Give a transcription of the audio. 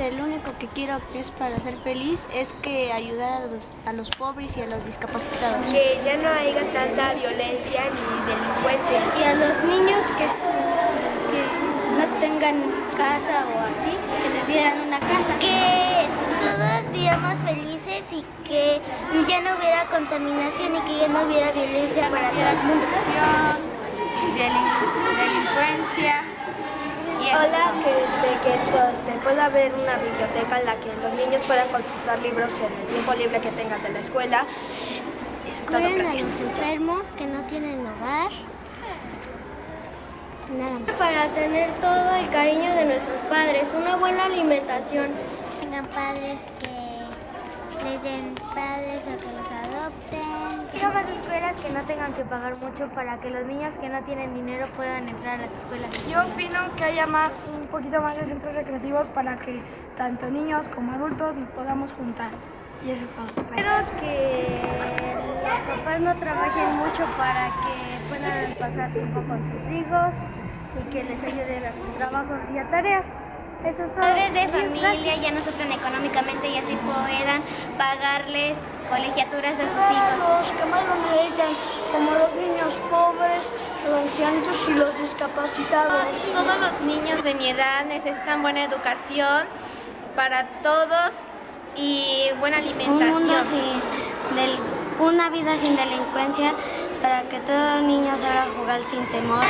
realmente lo único que quiero que es para ser feliz es que ayudar a los, a los pobres y a los discapacitados. Que ya no haya tanta violencia ni delincuencia. Y a los niños que, que no tengan casa o así, que les dieran una casa. Que todos vivamos felices y que ya no hubiera contaminación y que ya no hubiera violencia para todo el mundo. delincuencia. Hola, que, que este, pueda haber una biblioteca en la que los niños puedan consultar libros en el tiempo libre que tengan de la escuela. Eso es todo, a los enfermos que no tienen hogar. Nada más. Para tener todo el cariño de nuestros padres, una buena alimentación. Tengan padres que les den padres o que los adopten. Que no tengan que pagar mucho para que los niños que no tienen dinero puedan entrar a las escuelas. Yo opino que haya más, un poquito más de centros recreativos para que tanto niños como adultos nos podamos juntar. Y eso es todo. Gracias. Espero que los papás no trabajen mucho para que puedan pasar tiempo con sus hijos y que les ayuden a sus trabajos y a tareas. Eso es todo. Padres de familia gracias. ya no sufren económicamente y así puedan pagarles colegiaturas a sus hijos. Que más lo necesitan, como los niños pobres, los ancianitos y los discapacitados. Todos los niños de mi edad necesitan buena educación para todos y buena Un alimentación. mundo sin, del, una vida sin delincuencia para que todo niño salga a jugar sin temor.